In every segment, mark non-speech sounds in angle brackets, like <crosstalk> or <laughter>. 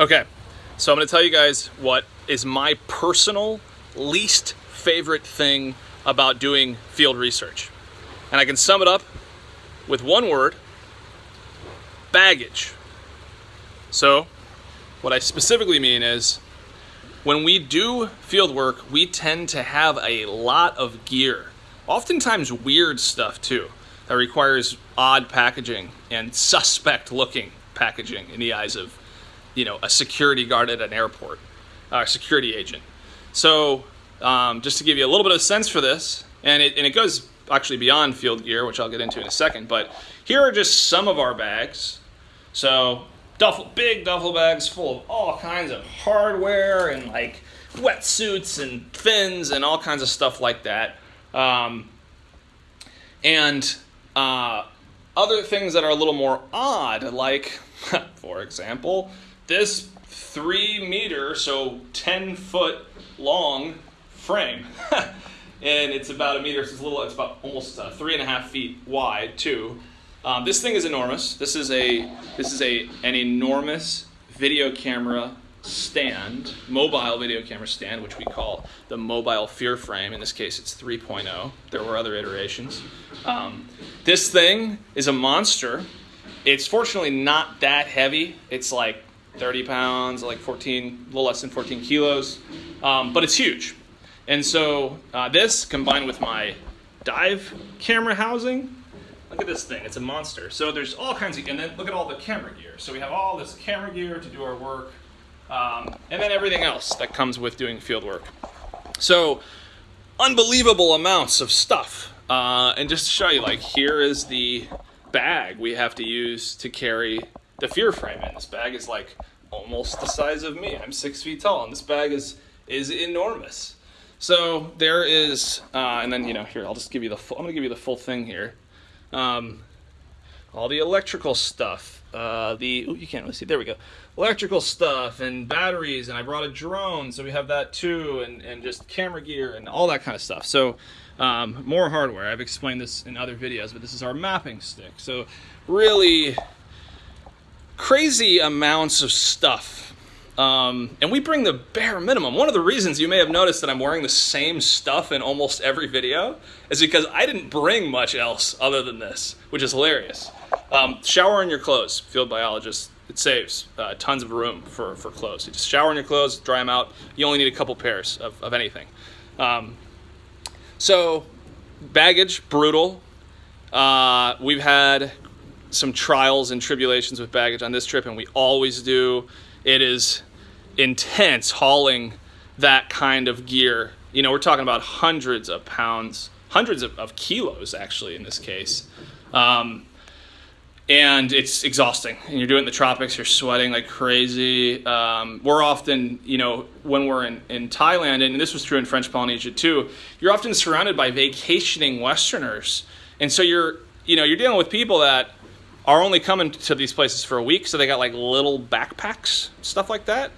Okay, so I'm gonna tell you guys what is my personal least favorite thing about doing field research. And I can sum it up with one word, baggage. So, what I specifically mean is, when we do field work, we tend to have a lot of gear. Oftentimes weird stuff too, that requires odd packaging and suspect looking packaging in the eyes of you know, a security guard at an airport, a security agent. So um, just to give you a little bit of sense for this, and it, and it goes actually beyond field gear, which I'll get into in a second, but here are just some of our bags. So duffel, big duffel bags full of all kinds of hardware and like wetsuits and fins and all kinds of stuff like that. Um, and uh, other things that are a little more odd, like, <laughs> for example, this three meter, so 10 foot long frame. <laughs> and it's about a meter, so it's a little, it's about almost uh, three and a half feet wide too. Um, this thing is enormous. This is a, this is a, an enormous video camera stand, mobile video camera stand, which we call the mobile fear frame. In this case, it's 3.0. There were other iterations. Um, this thing is a monster. It's fortunately not that heavy. It's like 30 pounds, like 14, a little less than 14 kilos, um, but it's huge. And so uh, this combined with my dive camera housing, look at this thing, it's a monster. So there's all kinds of, and then look at all the camera gear. So we have all this camera gear to do our work, um, and then everything else that comes with doing field work. So unbelievable amounts of stuff. Uh, and just to show you, like here is the bag we have to use to carry the fear frame in. This bag is like almost the size of me. I'm six feet tall, and this bag is is enormous. So there is, uh, and then you know, here I'll just give you the full. I'm gonna give you the full thing here. Um, all the electrical stuff. Uh, the ooh, you can't really see. There we go. Electrical stuff and batteries, and I brought a drone, so we have that too, and and just camera gear and all that kind of stuff. So. Um, more hardware. I've explained this in other videos, but this is our mapping stick. So really crazy amounts of stuff. Um, and we bring the bare minimum. One of the reasons you may have noticed that I'm wearing the same stuff in almost every video is because I didn't bring much else other than this, which is hilarious. Um, shower in your clothes, field biologist. It saves uh, tons of room for, for clothes. You just shower in your clothes, dry them out. You only need a couple pairs of, of anything. Um, so, baggage, brutal. Uh, we've had some trials and tribulations with baggage on this trip, and we always do. It is intense hauling that kind of gear. You know, we're talking about hundreds of pounds, hundreds of, of kilos actually in this case. Um, and it's exhausting. And you're doing the tropics, you're sweating like crazy. Um, we're often, you know, when we're in, in Thailand, and this was true in French Polynesia too, you're often surrounded by vacationing Westerners. And so you're, you know, you're dealing with people that are only coming to these places for a week, so they got like little backpacks, stuff like that.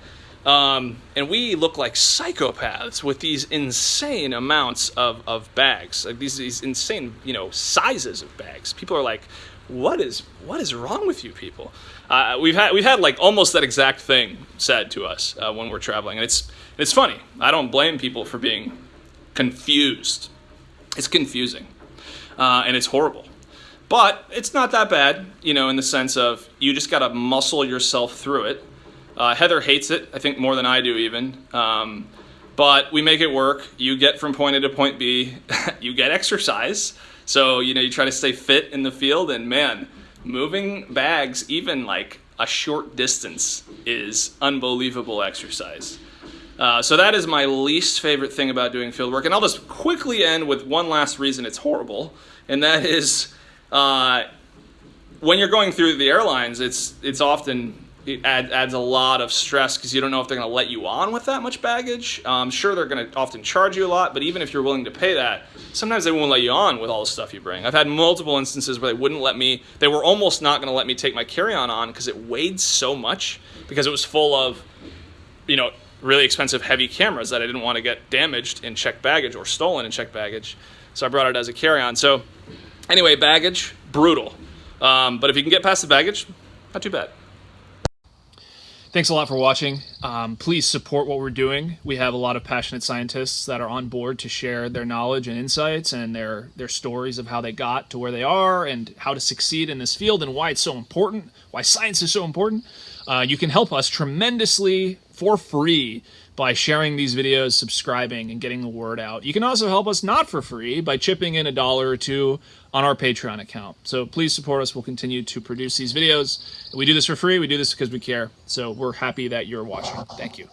Um, and we look like psychopaths with these insane amounts of, of bags, like these, these insane, you know, sizes of bags. People are like, what is, what is wrong with you people? Uh, we've had, we've had like almost that exact thing said to us uh, when we're traveling. And it's, it's funny. I don't blame people for being confused. It's confusing. Uh, and it's horrible. But it's not that bad, you know, in the sense of you just got to muscle yourself through it. Uh, Heather hates it, I think more than I do even. Um, but we make it work. You get from point A to point B. <laughs> you get exercise. So, you know, you try to stay fit in the field. And man, moving bags, even like a short distance, is unbelievable exercise. Uh, so that is my least favorite thing about doing field work. And I'll just quickly end with one last reason it's horrible, and that is uh, when you're going through the airlines, it's it's often it add, adds a lot of stress because you don't know if they're going to let you on with that much baggage. Um, sure, they're going to often charge you a lot, but even if you're willing to pay that, sometimes they won't let you on with all the stuff you bring. I've had multiple instances where they wouldn't let me, they were almost not going to let me take my carry on on because it weighed so much because it was full of, you know, really expensive heavy cameras that I didn't want to get damaged in checked baggage or stolen in checked baggage. So I brought it as a carry on. So Anyway, baggage, brutal. Um, but if you can get past the baggage, not too bad. Thanks a lot for watching. Um, please support what we're doing. We have a lot of passionate scientists that are on board to share their knowledge and insights and their their stories of how they got to where they are and how to succeed in this field and why it's so important, why science is so important. Uh, you can help us tremendously for free by sharing these videos, subscribing, and getting the word out. You can also help us not for free by chipping in a dollar or two on our Patreon account. So please support us. We'll continue to produce these videos. We do this for free. We do this because we care. So we're happy that you're watching. Thank you.